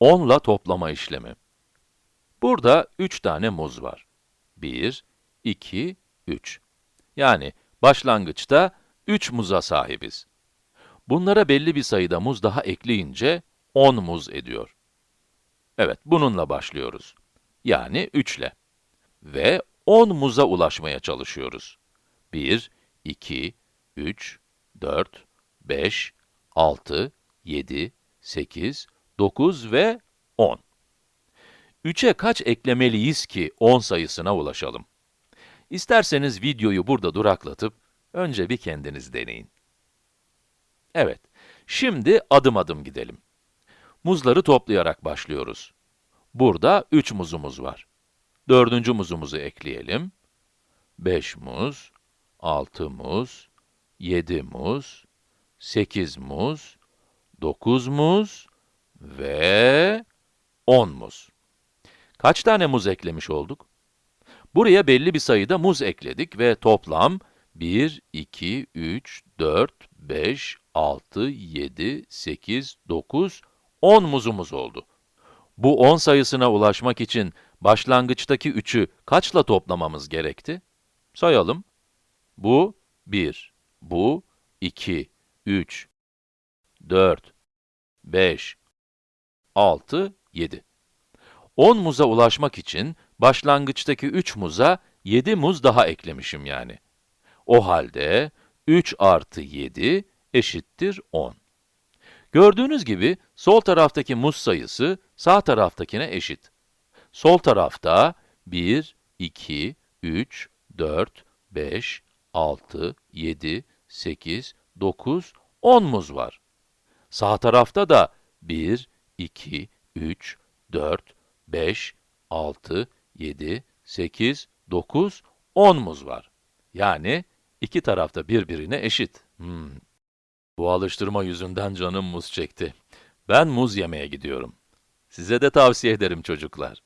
10 ile toplama işlemi. Burada 3 tane muz var. 1, 2, 3. Yani başlangıçta 3 muza sahibiz. Bunlara belli bir sayıda muz daha ekleyince 10 muz ediyor. Evet, bununla başlıyoruz. Yani 3 ile. Ve 10 muza ulaşmaya çalışıyoruz. 1, 2, 3, 4, 5, 6, 7, 8, 9 ve 10. 3'e kaç eklemeliyiz ki 10 sayısına ulaşalım? İsterseniz videoyu burada duraklatıp, önce bir kendiniz deneyin. Evet, şimdi adım adım gidelim. Muzları toplayarak başlıyoruz. Burada 3 muzumuz var. Dördüncü muzumuzu ekleyelim. 5 muz, 6 muz, 7 muz, 8 muz, 9 muz ve 10 muz. Kaç tane muz eklemiş olduk? Buraya belli bir sayıda muz ekledik ve toplam 1, 2, 3, 4, 5, 6, 7, 8, 9, 10 muzumuz oldu. Bu 10 sayısına ulaşmak için başlangıçtaki 3'ü kaçla toplamamız gerekti? Sayalım. Bu 1, bu 2, 3, 4, 5, 6, 7. 10 muza ulaşmak için başlangıçtaki 3 muza 7 muz daha eklemişim yani. O halde 3 artı 7 eşittir 10. Gördüğünüz gibi sol taraftaki muz sayısı sağ taraftakine eşit. Sol tarafta 1, 2, 3, 4, 5, 6, 7, 8, 9, 10 muz var. Sağ tarafta da 1, 2, 3, 4, 5, 6, 7, 8, 9, 10 muz var. Yani iki tarafta birbirine eşit. Hmm. Bu alıştırma yüzünden canım muz çekti. Ben muz yemeye gidiyorum. Size de tavsiye ederim çocuklar.